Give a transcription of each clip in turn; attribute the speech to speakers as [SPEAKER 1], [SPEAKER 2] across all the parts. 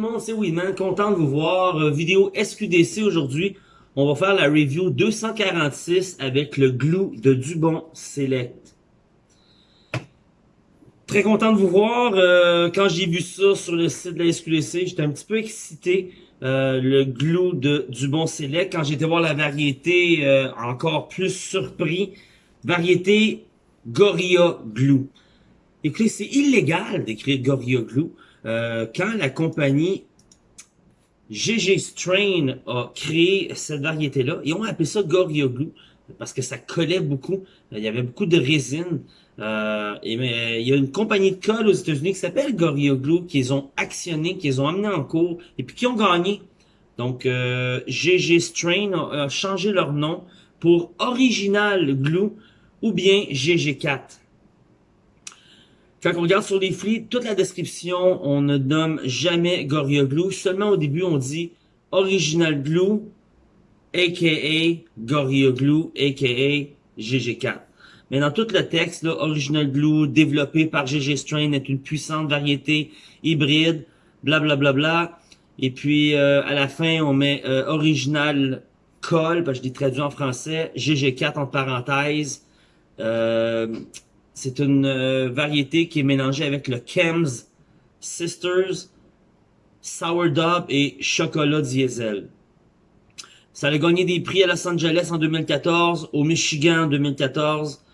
[SPEAKER 1] le c'est Winman, content de vous voir. Euh, vidéo SQDC aujourd'hui. On va faire la review 246 avec le glue de Dubon Select. Très content de vous voir. Euh, quand j'ai vu ça sur le site de la SQDC, j'étais un petit peu excité. Euh, le glue de Dubon Select. Quand j'étais voir la variété, encore plus surpris. Variété Gorilla Glue. Écoutez, c'est illégal d'écrire Gorilla Glue. Euh, quand la compagnie GG Strain a créé cette variété-là, ils ont appelé ça Gorilla Glue parce que ça collait beaucoup. Il y avait beaucoup de résine. Euh, et mais il y a une compagnie de colle aux États-Unis qui s'appelle Gorilla Glue qu'ils ont actionné, qu'ils ont amené en cours et puis qui ont gagné. Donc euh, GG Strain a, changé leur nom pour Original Glue ou bien GG4. Quand on regarde sur les flics, toute la description, on ne nomme jamais Glue. Seulement au début, on dit Original Glue, a.k.a. Glue, a.k.a. GG4. Mais dans tout le texte, là, Original Glue, développé par GG Strain, est une puissante variété hybride, blablabla. Bla, bla, bla. Et puis, euh, à la fin, on met euh, Original Col, parce que je l'ai traduit en français, GG4 en parenthèse. Euh, c'est une euh, variété qui est mélangée avec le Chems Sisters, Sourdough et Chocolat Diesel. Ça a gagné des prix à Los Angeles en 2014, au Michigan en 2014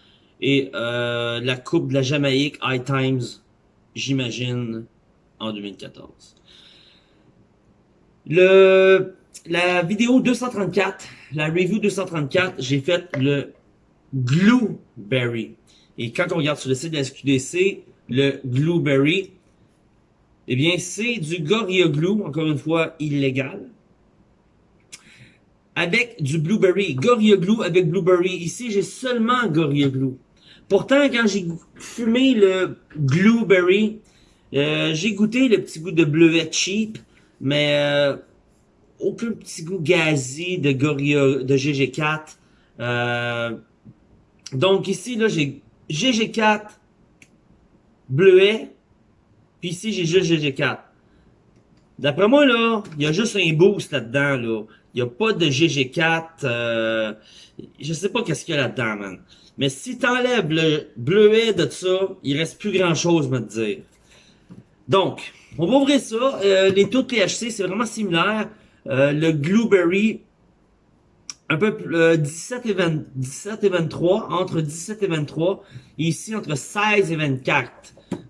[SPEAKER 1] et euh, la Coupe de la Jamaïque High Times, j'imagine, en 2014. Le, la vidéo 234, la review 234, j'ai fait le Blueberry. Et quand on regarde sur le site de la SQDC, le Blueberry, eh bien, c'est du Gorilla Glue, encore une fois, illégal. Avec du Blueberry. Gorilla Glue avec Blueberry. Ici, j'ai seulement Gorilla Glue. Pourtant, quand j'ai fumé le Blueberry, euh, j'ai goûté le petit goût de bleuet cheap, mais euh, aucun petit goût gazi de Gorilla, de GG4. Euh, donc ici, là, j'ai GG4 bleuet, puis ici, j'ai juste GG4. D'après moi, là, il y a juste un boost là-dedans, là. Il n'y a pas de GG4. Euh, je sais pas qu'est-ce qu'il y a là-dedans, man. Mais si t'enlèves le bleuet de ça, il reste plus grand-chose, me dire. Donc, on va ouvrir ça. Euh, les taux de THC, c'est vraiment similaire. Euh, le Blueberry, un peu euh, 17 et 20, 17 et 23, entre 17 et 23, ici entre 16 et 24.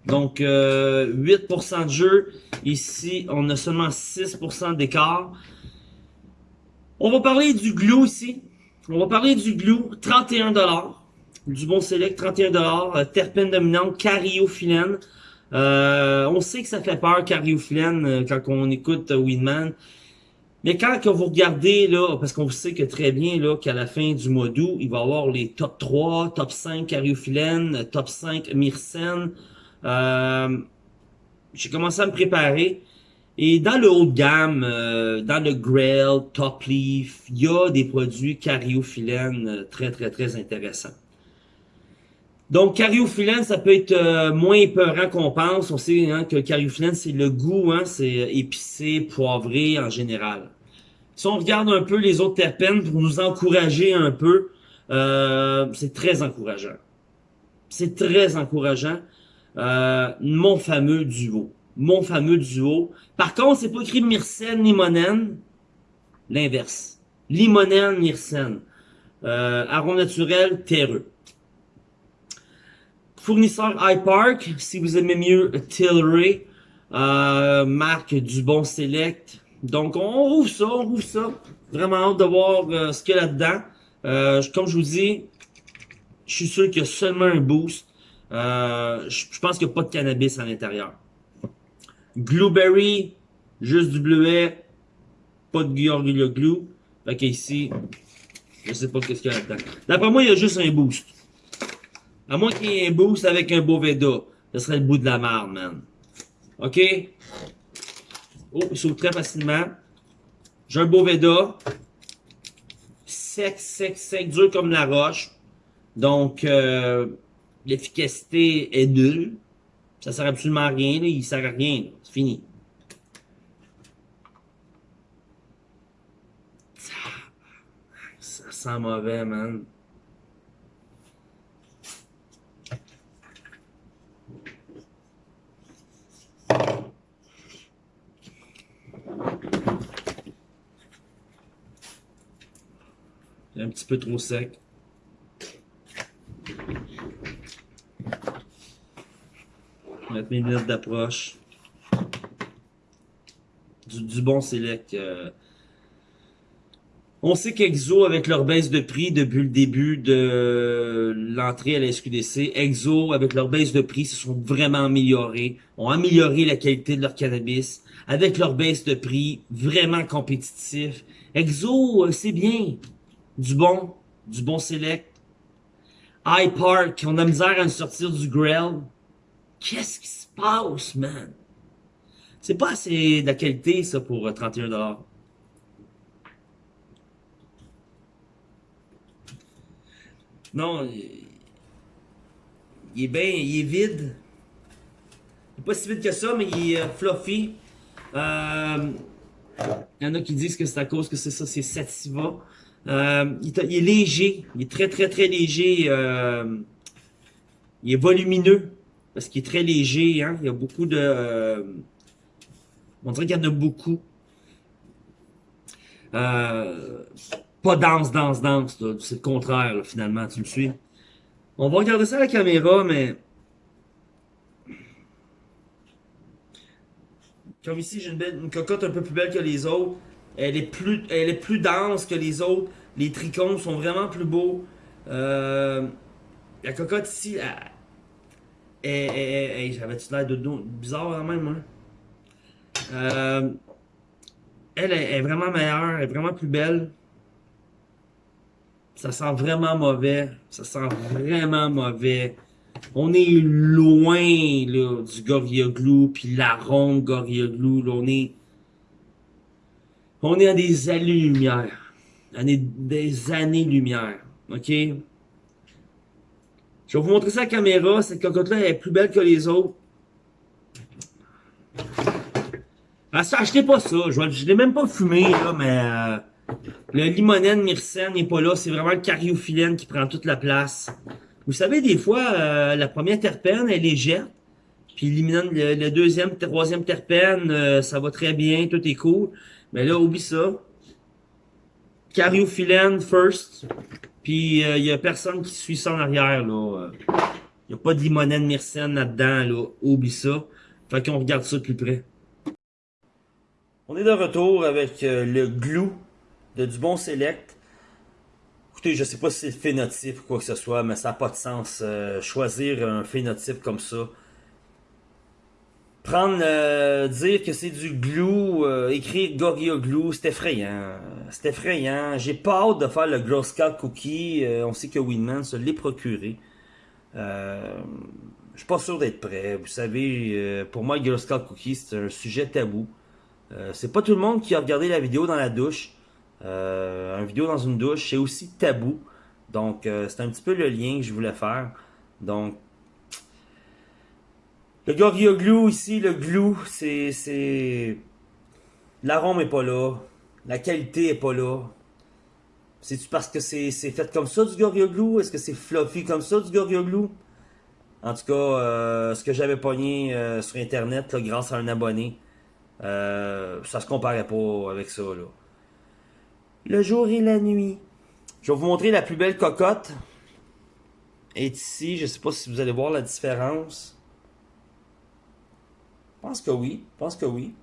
[SPEAKER 1] Donc euh, 8% de jeu, ici on a seulement 6% d'écart. On va parler du glue ici. On va parler du glue, 31 Du bon select, 31 euh, Terpène dominante, cariophyllène. Euh, on sait que ça fait peur, cariophyllène, euh, quand on écoute Winman. Mais quand que vous regardez, là, parce qu'on sait que très bien là qu'à la fin du mois d'août, il va y avoir les top 3, top 5 cariophyllène, top 5 myrcène. Euh, J'ai commencé à me préparer. Et dans le haut de gamme, euh, dans le Grail, Top Leaf, il y a des produits cariophyllène euh, très, très, très intéressants. Donc, cariophyllène, ça peut être euh, moins épeurant qu'on pense. On sait hein, que cariophyllène, c'est le goût, hein, c'est épicé, poivré en général. Si on regarde un peu les autres terpènes pour nous encourager un peu, euh, c'est très encourageant. C'est très encourageant. Euh, mon fameux duo. Mon fameux duo. Par contre, c'est pas écrit myrcène, limonène. L'inverse. Limonène, myrcène. Euh, arôme naturel, terreux. Fournisseur iPark, si vous aimez mieux Tilray, euh, marque du bon Select, donc, on rouvre ça, on rouvre ça. Vraiment hâte de voir euh, ce qu'il y a là-dedans. Euh, comme je vous dis, je suis sûr qu'il y a seulement un boost. Euh, je pense qu'il n'y a pas de cannabis à l'intérieur. Blueberry, juste du bleuet, pas de Gorilla Glue. Fait ici, je sais pas qu'est-ce qu'il y a là-dedans. D'après moi, il y a juste un boost. À moins qu'il y ait un boost avec un Boveda. Ce serait le bout de la marde, man. OK? Oh, il s'ouvre très facilement. J'ai un Boveda. Sec, sec, sec, dur comme la roche. Donc, euh, l'efficacité est nulle. Ça sert absolument à rien. Là. Il sert à rien. C'est fini. Ça sent mauvais, man. Peu trop sec. Mettre mes lunettes d'approche. Du, bon select. Euh. On sait qu'Exo, avec leur baisse de prix depuis le début de l'entrée à la SQDC, Exo, avec leur baisse de prix, se sont vraiment améliorés, ont amélioré la qualité de leur cannabis, avec leur baisse de prix, vraiment compétitif. Exo, euh, c'est bien du bon, du bon select. High Park, on a misère à nous sortir du grill. Qu'est-ce qui se passe, man? C'est pas assez de la qualité, ça, pour 31$. Euh, non, il est bien, il est vide. Il est pas si vide que ça, mais il est euh, fluffy. Euh, il y en a qui disent que c'est à cause que c'est ça, c'est Sativa. Euh, il, est léger, il est très très très léger. Euh, il est volumineux parce qu'il est très léger. Hein? Il y a beaucoup de... Euh, on dirait qu'il y en a beaucoup. pas dense, dense, dense. C'est le contraire finalement, tu me suis. On va regarder ça à la caméra, mais... Comme ici, j'ai une, une cocotte un peu plus belle que les autres. Elle est plus, elle est plus dense que les autres. Les tricônes sont vraiment plus beaux. Euh, la cocotte ici, j'avais-tu l'air de bizarre quand même, hein? Euh, elle est, vraiment meilleure, elle est vraiment plus belle. Ça sent vraiment mauvais. Ça sent vraiment mauvais. On est loin du Gorilla Glue, puis l'arôme Gorilla Glue. Là, on est on est à des années-lumière. Des années-lumière. OK? Je vais vous montrer ça à la caméra. Cette cocotte-là est plus belle que les autres. Ah, achetez pas ça. Je ne l'ai même pas fumé, là, mais... Euh, le limonène myrcène n'est pas là. C'est vraiment le cariophyllène qui prend toute la place. Vous savez, des fois, euh, la première terpène est légère. Puis le, le, deuxième, troisième terpène, euh, ça va très bien, tout est cool. Mais là, oublie ça. Cariophyllène first. Puis il euh, y a personne qui suit ça en arrière. là. Il n'y a pas de limonène myrcène là-dedans. Là. Oublie ça. Fait qu'on regarde ça de plus près. On est de retour avec euh, le glue de Dubon Select. Écoutez, je sais pas si c'est le phénotype ou quoi que ce soit, mais ça n'a pas de sens. Euh, choisir un phénotype comme ça prendre, euh, dire que c'est du glue, euh, écrire Gorilla Glue, c'est effrayant. C'est effrayant. J'ai pas hâte de faire le Girl Scout Cookie. Euh, on sait que Winman se l'est procuré. Euh, je suis pas sûr d'être prêt. Vous savez, pour moi, Girl Scout Cookie, c'est un sujet tabou. c'est pas tout le monde qui a regardé la vidéo dans la douche. une vidéo dans une douche, c'est aussi tabou. Donc, c'est un petit peu le lien que je voulais faire. Donc, le Gorilla Glue ici, le glue, c'est... c'est L'arôme est pas là. La qualité est pas là. C'est-tu parce que c'est fait comme ça du Gorilla Glue? Est-ce que c'est fluffy comme ça du Gorilla Glue? En tout cas, euh, ce que j'avais pogné euh, sur Internet grâce à un abonné, euh, ça se comparait pas avec ça. Là. Le jour et la nuit. Je vais vous montrer la plus belle cocotte. Et ici, je sais pas si vous allez voir la différence. Pense que oui. Je pense que oui.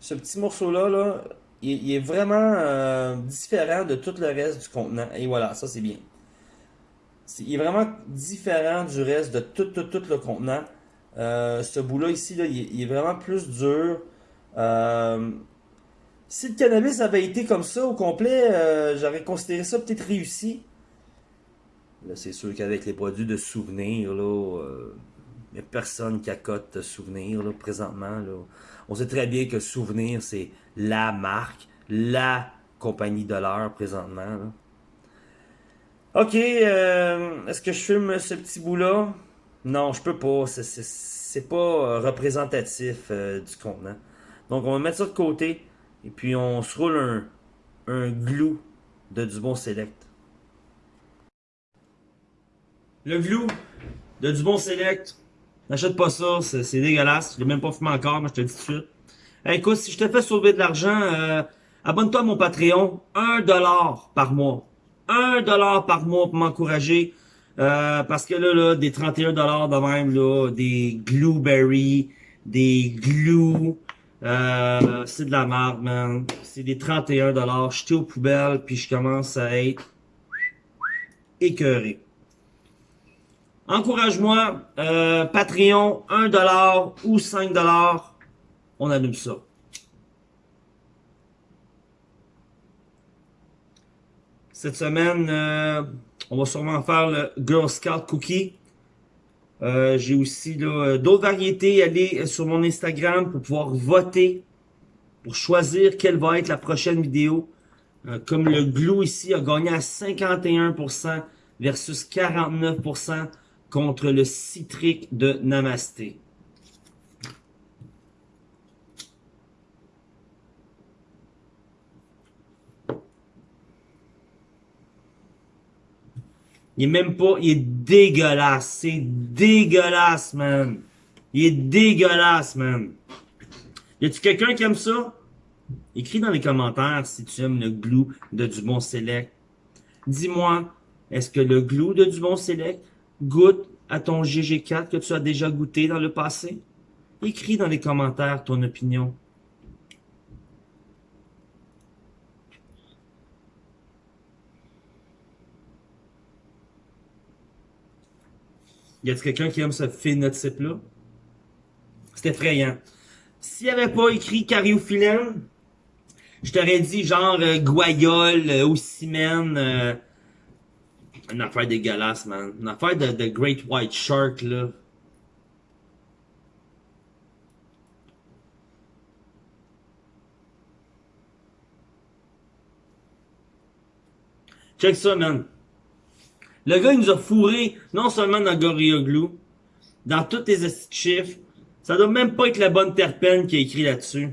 [SPEAKER 1] Ce petit morceau-là, là, il, est vraiment euh, différent de tout le reste du contenant. Et voilà, ça c'est bien. il est vraiment différent du reste de tout, tout, tout le contenant. Euh, ce bout-là ici, là, il, est vraiment plus dur. Euh, si le cannabis avait été comme ça au complet, j'aurais considéré ça peut-être réussi. Là, c'est sûr qu'avec les produits de souvenirs, là, n'y personne qui accote Souvenir là, présentement. On sait très bien que Souvenir, c'est la marque, la compagnie de l'heure présentement. Ok, euh, est-ce que je fume ce petit bout-là? Non, je peux pas. C'est pas euh, représentatif euh, du contenant. Donc, on va mettre ça de côté. Et puis, on se roule un, un glue de Dubon Select. Le glue de Dubon Select, n'achète pas ça, c'est dégueulasse. Je l'ai même pas fumé encore, mais je te dis tout de suite. écoute, si je te fais sauver de l'argent, euh, abonne-toi à mon Patreon, 1$ par mois. 1$ par mois pour m'encourager. Euh, parce que là, là, des 31$ de même, là, des Glueberry, des Glue, euh, c'est de la merde, man. C'est des 31$. J'étais aux poubelles, puis je commence à être écœuré. Encourage-moi, euh, Patreon, 1$ ou 5$, on allume ça. Cette semaine, euh, on va sûrement faire le Girl Scout Cookie. Euh, j'ai aussi euh, d'autres variétés. Allez sur mon Instagram pour pouvoir voter, pour choisir quelle va être la prochaine vidéo. comme le glue ici a gagné à 51% versus 49% contre le citrique de Namasté. Il est même pas, il est dégueulasse. C'est dégueulasse, man. Il est dégueulasse, man. Y a-tu quelqu'un qui aime ça? Écris dans les commentaires si tu aimes le glue de Dubon Select. Dis-moi, est-ce que le glue de Dubon Select goûte à ton GG4 que tu as déjà goûté dans le passé? Écris dans les commentaires ton opinion. Y a-t-il quelqu'un qui aime ce phénotype-là? C'est effrayant. S'il avait pas écrit cariophyllène, je t'aurais dit genre euh, guayole, euh, euh, une affaire dégueulasse, man. Une affaire de, Great White Shark, là. Check ça, man. Le gars, il nous a fourré, non seulement dans Gorilla Glue, dans tous les chiffres. Ça doit même pas être la bonne terpène qui est écrit là-dessus.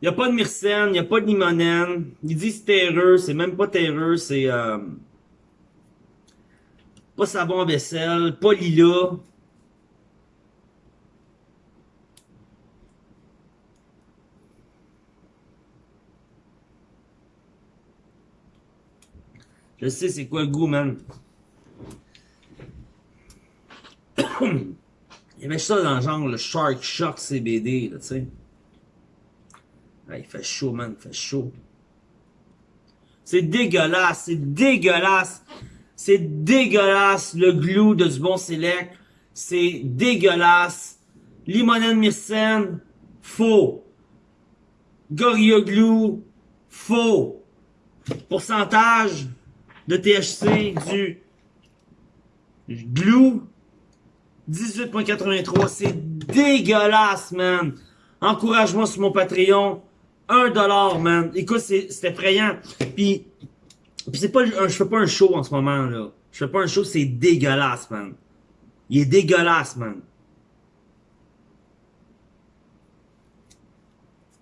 [SPEAKER 1] Il n'y a pas de myrcène, il n'y a pas de limonène. Il dit c'est terreux, c'est même pas terreux, c'est... Euh, pas savon vaisselle, pas lilas. Je sais c'est quoi le goût, man. Il y avait ça dans le genre le Shark Shock CBD, là, tu sais. il fait chaud, man, il fait chaud. C'est dégueulasse, c'est dégueulasse. C'est dégueulasse, le glue de du bon select. C'est dégueulasse. Limonène myrcène, faux. Gorilla Glue, faux. Pourcentage, de THC du glue 18.83 c'est dégueulasse man encourage-moi sur mon Patreon 1$ man écoute c'est effrayant puis puis c'est pas je fais pas un show en ce moment là je fais pas un show c'est dégueulasse man il est dégueulasse man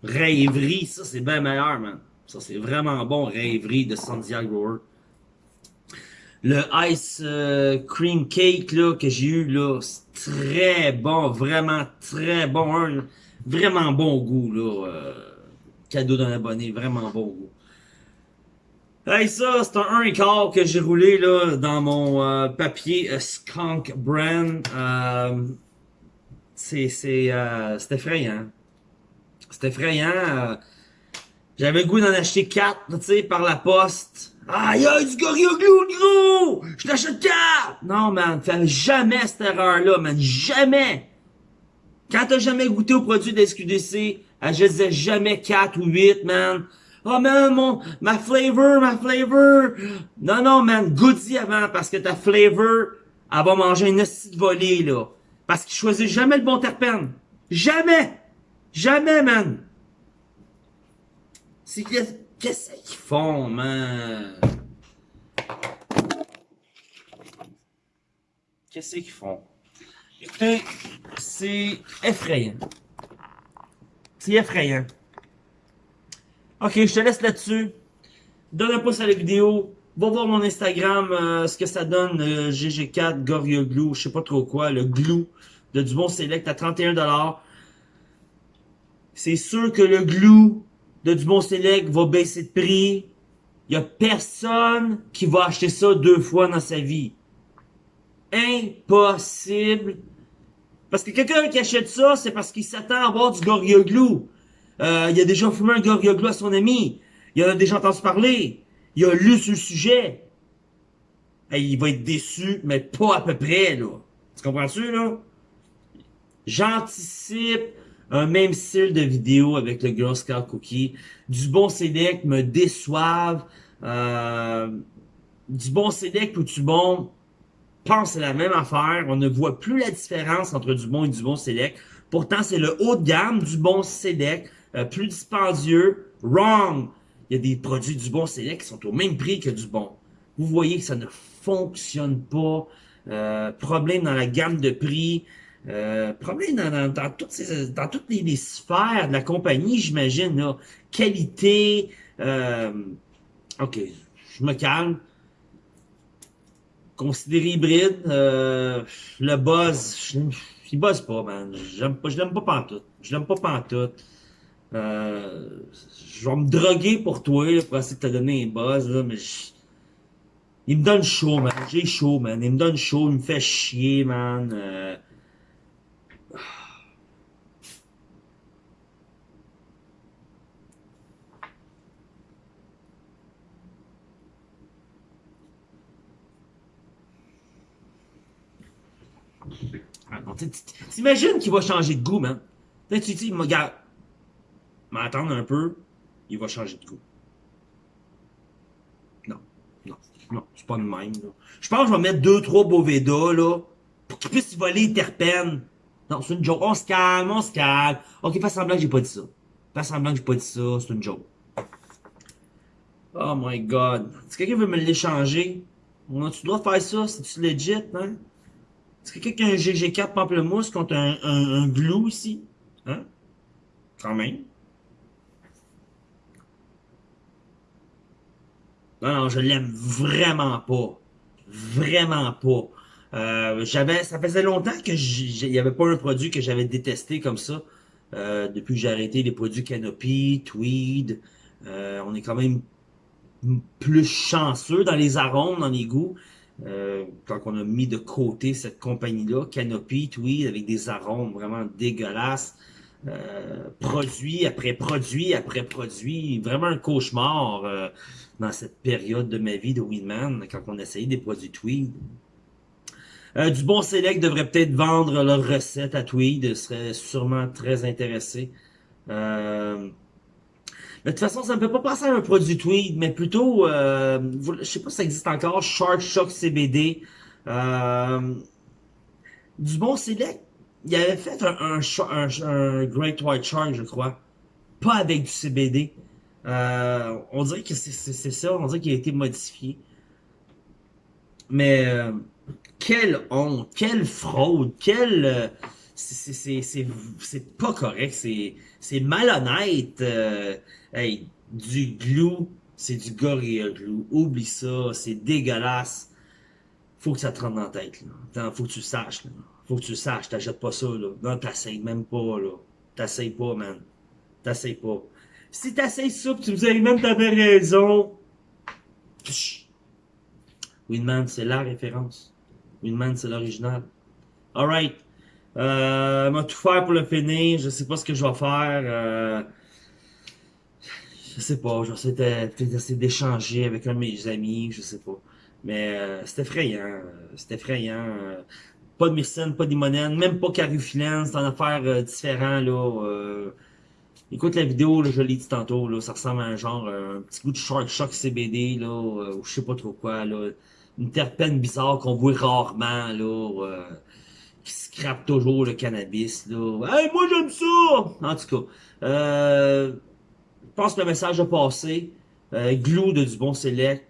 [SPEAKER 1] Rêverie, ça c'est bien meilleur, man. Ça c'est vraiment bon, Rêverie de Sandiago le ice euh, cream cake là, que j'ai eu là, c'est très bon, vraiment très bon, vraiment bon goût là. Euh, cadeau d'un abonné, vraiment bon goût. Hey, ça, c'est un 1 quart que j'ai roulé là dans mon euh, papier Skunk Brand. c'est c'est c'est effrayant. C'est effrayant. J'avais le goût d'en acheter 4, tu sais, par la poste. Aïe, aïe, du Glue, gros! Je l'achète 4! Non, man, fais jamais cette erreur-là, man. Jamais! Quand t'as jamais goûté au produit de SQDC, je jamais 4 ou 8, man. Oh man, mon, ma flavor, ma flavor. Non, non, man, goûte-y avant, parce que ta flavor, elle va manger une petite volée, là. Parce qu'il choisit jamais le bon terpène. Jamais! Jamais, man! C'est Qu'est-ce qu'ils font, man? Qu'est-ce qu'ils font? Écoutez, c'est effrayant. C'est effrayant. Ok, je te laisse là-dessus. Donne un pouce à la vidéo. Va voir mon Instagram, euh, ce que ça donne, euh, GG4, Gorilla Glue, je sais pas trop quoi, le glue de Dubon Select à 31$. C'est sûr que le glue de Dubon Select va baisser de prix. Il y a personne qui va acheter ça deux fois dans sa vie. Impossible. Parce que quelqu'un qui achète ça, c'est parce qu'il s'attend à avoir du Gorilla Glue. Euh, il a déjà fumé un Glue à son ami. Il en a déjà entendu parler. Il a lu sur le sujet. il va être déçu, mais pas à peu près, là. Tu comprends-tu, là? J'anticipe un même style de vidéo avec le Girl Scout Cookie. Du bon Select me déçoivent. Euh, du bon Select ou du bon pense c'est la même affaire. On ne voit plus la différence entre du bon et du bon Select. Pourtant, c'est le haut de gamme du bon Select. Euh, plus dispendieux. Wrong! Il y a des produits du bon Select qui sont au même prix que du bon. Vous voyez que ça ne fonctionne pas. Euh, problème dans la gamme de prix. Euh, problème dans, toutes, les, sphères de la compagnie, j'imagine. Qualité. Ok, je me calme. Considéré hybride. Le buzz, je, il buzz pas, man. J'aime pas, je l'aime pas pantoute. Je l'aime pas pantoute. Euh, je vais me droguer pour toi, là, pour essayer de te donner un buzz, là, mais il me donne chaud, man. J'ai chaud, man. Il me donne chaud, il me fait chier, man. Euh... T'imagines qu'il va changer de goût, man. Tu dis, regarde, mais attendre un peu, il va changer de goût. Non, non, non, c'est pas de même. Là. Je pense que je vais mettre deux, trois Boveda, là, pour qu'il puisse voler les terpènes. Non, c'est une joke. On se calme, on se calme. Ok, fais semblant que j'ai pas dit ça. Fais semblant que j'ai pas dit ça, c'est une joke. Oh my god. Si quelqu'un veut me l'échanger, tu dois faire ça, c'est-tu legit, hein? Est-ce que quelqu'un a un GG4 pamplemousse contre un, un, un glue ici? Hein? Quand même. Non, non, je l'aime vraiment pas. Vraiment pas. Euh, j'avais, ça faisait longtemps que il y avait pas un produit que j'avais détesté comme ça. Euh, depuis que j'ai arrêté les produits Canopy, Tweed, euh, on est quand même plus chanceux dans les arômes, dans les goûts. Quand on a mis de côté cette compagnie-là, Canopy, Tweed, avec des arômes vraiment dégueulasses. Euh, produit après produit après produit, vraiment un cauchemar euh, dans cette période de ma vie de Winman, quand on essayait des produits Tweed. Euh, du bon Select devrait peut-être vendre leur recette à Tweed, serait sûrement très intéressé. Euh, de toute façon, ça me fait pas penser à un produit Tweed, mais plutôt, euh, je sais pas si ça existe encore, Shark Shock CBD. du bon Select, il avait fait un, un, Great White Shark, je crois. Pas avec du CBD. Euh, on dirait que c'est ça, on dirait qu'il a été modifié. Mais euh, quelle honte, quelle fraude, quelle... Euh, c'est pas correct, c'est malhonnête. Euh, hey, du glue, c'est du Gorilla Glue. Oublie ça, c'est dégueulasse. Faut que ça te rentre dans la tête. Là. Faut que tu saches. Là. Faut que tu le saches, t'achètes pas ça, là. Non, t'essayes même pas, là. T'essayes pas, man. T'essayes pas. Si t'essayes ça, pis tu me disais, même t'avais raison. Winman, c'est la référence. Winman, c'est l'original. Alright. Euh, m'a tout faire pour le finir. Je sais pas ce que je vais faire. Euh, je sais pas. Je vais d'échanger avec un de mes amis. Je sais pas. Mais euh, c'est effrayant. C'est effrayant. Pas de Myrcène, pas d'Imonène, même pas Carufilène, c'est une affaire euh, différent, là. Euh. Écoute la vidéo, là, je l'ai dit tantôt, là, ça ressemble à un genre, euh, un petit goût de Shark Shock CBD, là, euh, ou je sais pas trop quoi, là. Une terpène bizarre qu'on voit rarement, là, qui scrape toujours le cannabis, là. Hey, moi j'aime ça! En tout cas, je pense que le message a passé. glue de du bon select.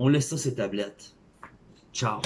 [SPEAKER 1] On laisse ça ces tablettes. Ciao.